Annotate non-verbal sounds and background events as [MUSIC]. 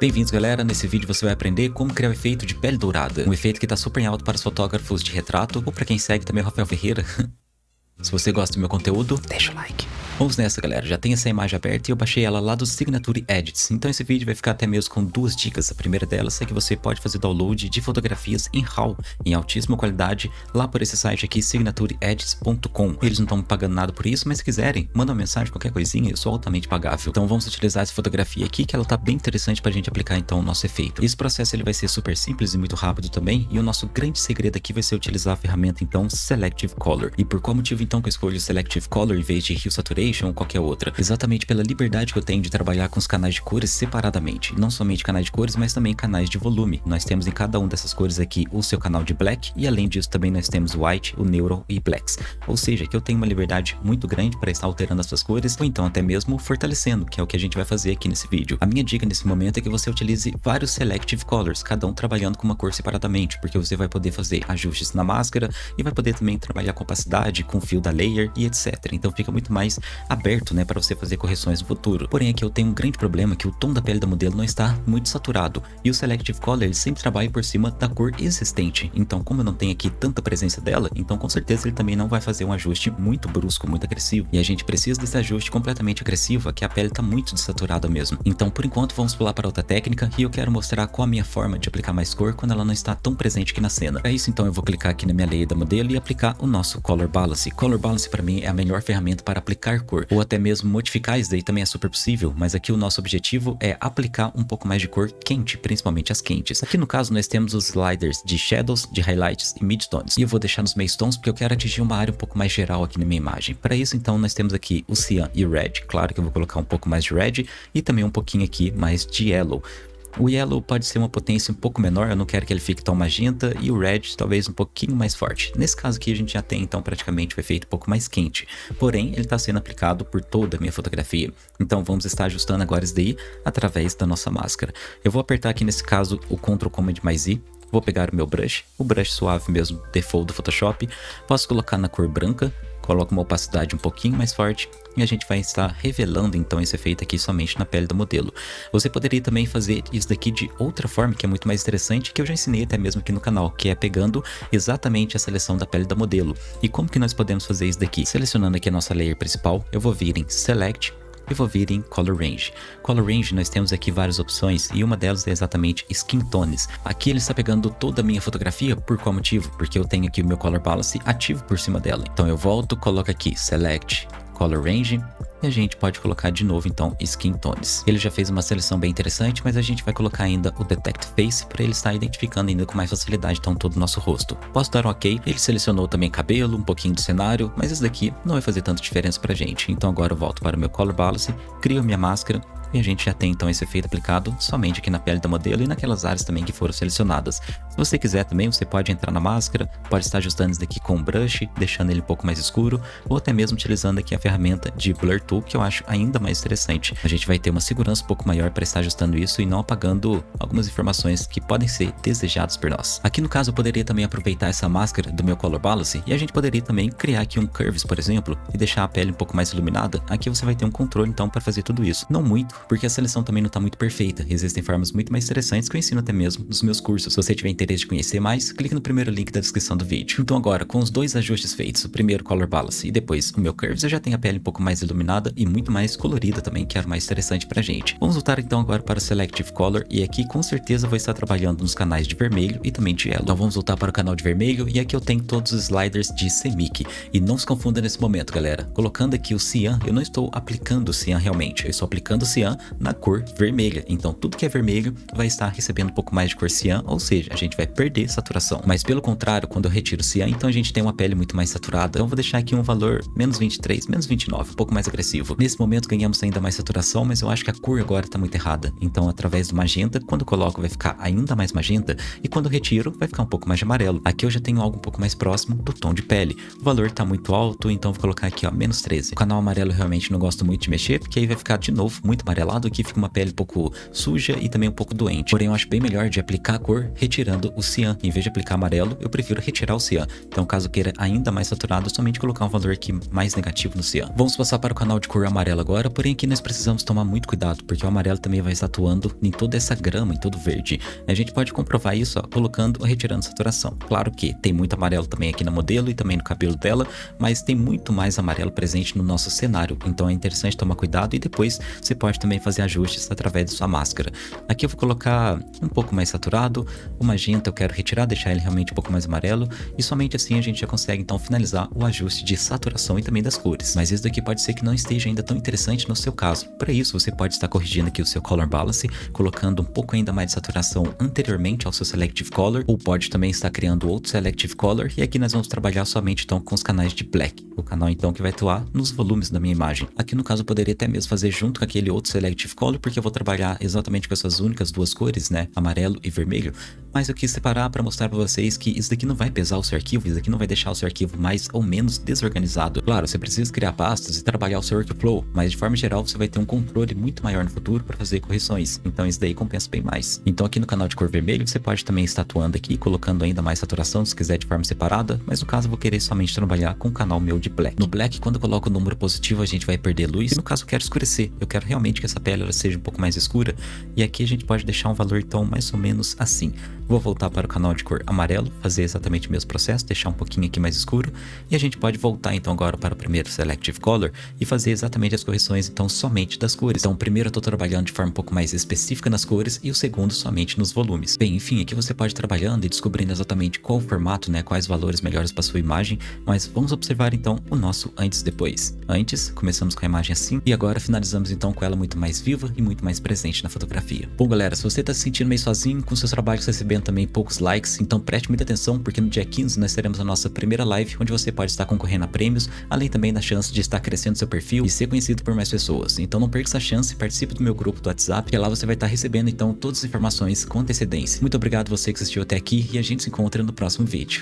Bem-vindos galera, nesse vídeo você vai aprender como criar o efeito de pele dourada, um efeito que está super em alto para os fotógrafos de retrato ou para quem segue também o Rafael Ferreira. [LAUGHS] Se você gosta do meu conteúdo, deixa o like. Vamos nessa, galera. Já tem essa imagem aberta e eu baixei ela lá do Signature Edits. Então esse vídeo vai ficar até mesmo com duas dicas. A primeira delas é que você pode fazer download de fotografias em RAW, em altíssima qualidade, lá por esse site aqui, signatureedits.com. Eles não estão pagando nada por isso, mas se quiserem, manda uma mensagem, qualquer coisinha, eu sou altamente pagável. Então vamos utilizar essa fotografia aqui, que ela tá bem interessante pra gente aplicar então o nosso efeito. Esse processo ele vai ser super simples e muito rápido também, e o nosso grande segredo aqui vai ser utilizar a ferramenta então Selective Color. E por qual motivo então que eu escolho Selective Color em vez de Hue Saturation ou qualquer outra, exatamente pela liberdade que eu tenho de trabalhar com os canais de cores separadamente, não somente canais de cores, mas também canais de volume. Nós temos em cada um dessas cores aqui o seu canal de Black e além disso também nós temos White, o Neural e Blacks. Ou seja, que eu tenho uma liberdade muito grande para estar alterando essas cores ou então até mesmo fortalecendo, que é o que a gente vai fazer aqui nesse vídeo. A minha dica nesse momento é que você utilize vários Selective Colors, cada um trabalhando com uma cor separadamente, porque você vai poder fazer ajustes na máscara e vai poder também trabalhar com opacidade, com fio da layer e etc. Então fica muito mais aberto, né, para você fazer correções no futuro. Porém aqui eu tenho um grande problema que o tom da pele da modelo não está muito saturado e o Selective Color sempre trabalha por cima da cor existente. Então como eu não tenho aqui tanta presença dela, então com certeza ele também não vai fazer um ajuste muito brusco, muito agressivo. E a gente precisa desse ajuste completamente agressivo, que a pele está muito desaturada mesmo. Então por enquanto vamos pular para outra técnica e eu quero mostrar qual a minha forma de aplicar mais cor quando ela não está tão presente aqui na cena. Para isso então eu vou clicar aqui na minha layer da modelo e aplicar o nosso Color Balance. Color Balance para mim é a melhor ferramenta para aplicar cor, ou até mesmo modificar isso daí também é super possível, mas aqui o nosso objetivo é aplicar um pouco mais de cor quente, principalmente as quentes. Aqui no caso nós temos os sliders de shadows, de highlights e midtones, e eu vou deixar nos meio tons porque eu quero atingir uma área um pouco mais geral aqui na minha imagem. Para isso então nós temos aqui o cyan e red, claro que eu vou colocar um pouco mais de red e também um pouquinho aqui mais de yellow. O Yellow pode ser uma potência um pouco menor, eu não quero que ele fique tão magenta, e o Red talvez um pouquinho mais forte. Nesse caso aqui a gente já tem então praticamente o efeito um pouco mais quente, porém ele está sendo aplicado por toda a minha fotografia. Então vamos estar ajustando agora isso daí através da nossa máscara. Eu vou apertar aqui nesse caso o Ctrl Command mais I, vou pegar o meu brush, o brush suave mesmo, default do Photoshop, posso colocar na cor branca, coloco uma opacidade um pouquinho mais forte e a gente vai estar revelando então esse efeito aqui somente na pele do modelo. Você poderia também fazer isso daqui de outra forma que é muito mais interessante que eu já ensinei até mesmo aqui no canal, que é pegando exatamente a seleção da pele da modelo. E como que nós podemos fazer isso daqui? Selecionando aqui a nossa layer principal, eu vou vir em Select, e vou vir em Color Range. Color Range nós temos aqui várias opções e uma delas é exatamente Skin Tones. Aqui ele está pegando toda a minha fotografia, por qual motivo? Porque eu tenho aqui o meu Color Balance ativo por cima dela. Então eu volto, coloco aqui Select, Color Range, e a gente pode colocar de novo então Skin Tones. Ele já fez uma seleção bem interessante, mas a gente vai colocar ainda o Detect Face para ele estar identificando ainda com mais facilidade então todo o nosso rosto. Posso dar um ok, ele selecionou também cabelo, um pouquinho do cenário, mas esse daqui não vai fazer tanta diferença pra gente. Então agora eu volto para o meu Color Balance, crio minha máscara e a gente já tem então esse efeito aplicado somente aqui na pele da modelo e naquelas áreas também que foram selecionadas. Se você quiser também, você pode entrar na máscara, pode estar ajustando isso daqui com o brush, deixando ele um pouco mais escuro, ou até mesmo utilizando aqui a ferramenta de Blur Tool, que eu acho ainda mais interessante. A gente vai ter uma segurança um pouco maior para estar ajustando isso e não apagando algumas informações que podem ser desejadas por nós. Aqui no caso eu poderia também aproveitar essa máscara do meu Color Balance e a gente poderia também criar aqui um Curves, por exemplo, e deixar a pele um pouco mais iluminada. Aqui você vai ter um controle então para fazer tudo isso. Não muito, porque a seleção também não está muito perfeita. Existem formas muito mais interessantes que eu ensino até mesmo nos meus cursos. Se você tiver interesse de conhecer mais, clique no primeiro link da descrição do vídeo. Então agora, com os dois ajustes feitos, o primeiro Color Balance e depois o meu Curves, eu já tenho a pele um pouco mais iluminada e muito mais colorida também, que era o mais interessante pra gente. Vamos voltar então agora para o Selective Color e aqui com certeza vou estar trabalhando nos canais de vermelho e também de yellow. Então vamos voltar para o canal de vermelho e aqui eu tenho todos os sliders de Semic. E não se confunda nesse momento, galera. Colocando aqui o Cyan, eu não estou aplicando o Cyan realmente, eu estou aplicando o Cyan na cor vermelha. Então tudo que é vermelho vai estar recebendo um pouco mais de cor cian, ou seja, a gente vai perder saturação. Mas pelo contrário, quando eu retiro cian, então a gente tem uma pele muito mais saturada. Então eu vou deixar aqui um valor menos 23, menos 29, um pouco mais agressivo. Nesse momento ganhamos ainda mais saturação, mas eu acho que a cor agora está muito errada. Então através do magenta, quando eu coloco vai ficar ainda mais magenta e quando eu retiro vai ficar um pouco mais de amarelo. Aqui eu já tenho algo um pouco mais próximo do tom de pele. O valor está muito alto, então vou colocar aqui ó, menos 13. O canal amarelo realmente não gosto muito de mexer, porque aí vai ficar de novo muito amarelo amarelado, aqui fica uma pele um pouco suja e também um pouco doente. Porém, eu acho bem melhor de aplicar a cor retirando o cian. Em vez de aplicar amarelo, eu prefiro retirar o cian. Então, caso queira ainda mais saturado, somente colocar um valor aqui mais negativo no cian. Vamos passar para o canal de cor amarelo agora, porém aqui nós precisamos tomar muito cuidado, porque o amarelo também vai estar atuando em toda essa grama, em todo verde. A gente pode comprovar isso ó, colocando ou retirando saturação. Claro que tem muito amarelo também aqui no modelo e também no cabelo dela, mas tem muito mais amarelo presente no nosso cenário, então é interessante tomar cuidado e depois você pode também fazer ajustes através da sua máscara. Aqui eu vou colocar um pouco mais saturado, o magenta eu quero retirar, deixar ele realmente um pouco mais amarelo e somente assim a gente já consegue então finalizar o ajuste de saturação e também das cores. Mas isso daqui pode ser que não esteja ainda tão interessante no seu caso. Para isso você pode estar corrigindo aqui o seu Color Balance, colocando um pouco ainda mais de saturação anteriormente ao seu Selective Color, ou pode também estar criando outro Selective Color, e aqui nós vamos trabalhar somente então com os canais de Black, o canal então que vai atuar nos volumes da minha imagem. Aqui no caso eu poderia até mesmo fazer junto com aquele outro Selective Color, porque eu vou trabalhar exatamente com essas únicas duas cores, né, amarelo e vermelho, mas eu quis separar para mostrar para vocês que isso daqui não vai pesar o seu arquivo, isso daqui não vai deixar o seu arquivo mais ou menos desorganizado. Claro, você precisa criar pastas e trabalhar o seu workflow, mas de forma geral você vai ter um controle muito maior no futuro para fazer correções, então isso daí compensa bem mais. Então aqui no canal de cor vermelho você pode também estar atuando aqui, colocando ainda mais saturação se quiser de forma separada, mas no caso eu vou querer somente trabalhar com o canal meu de black. No black, quando eu coloco o número positivo, a gente vai perder luz, e no caso eu quero escurecer, eu quero realmente que essa pele seja um pouco mais escura, e aqui a gente pode deixar um valor então mais ou menos assim. Vou voltar para o canal de cor amarelo, fazer exatamente o mesmo processo, deixar um pouquinho aqui mais escuro, e a gente pode voltar então agora para o primeiro Selective Color e fazer exatamente as correções então somente das cores. Então primeiro eu estou trabalhando de forma um pouco mais específica nas cores e o segundo somente nos volumes. Bem, enfim, aqui você pode ir trabalhando e descobrindo exatamente qual o formato, né, quais valores melhores para sua imagem, mas vamos observar então o nosso antes e depois. Antes, começamos com a imagem assim e agora finalizamos então com ela muito mais viva e muito mais presente na fotografia. Bom galera, se você está se sentindo meio sozinho, com seus trabalhos recebendo também poucos likes, então preste muita atenção porque no dia 15 nós teremos a nossa primeira live onde você pode estar concorrendo a prêmios, além também da chance de estar crescendo seu perfil e ser conhecido por mais pessoas. Então não perca essa chance, participe do meu grupo do WhatsApp, que lá você vai estar recebendo então todas as informações com antecedência. Muito obrigado você que assistiu até aqui e a gente se encontra no próximo vídeo.